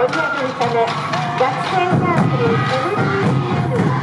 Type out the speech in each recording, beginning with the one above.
踊りを盛り上げるため学生サークル NTCL は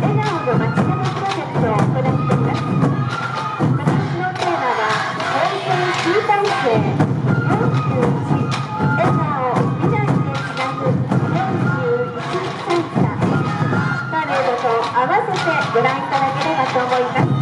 笑顔の街角プロジェクトを行っています。今年のテーマは平成集大成41笑顔未来へつなぐ41歳差パレードと合わせてご覧いただければと思います。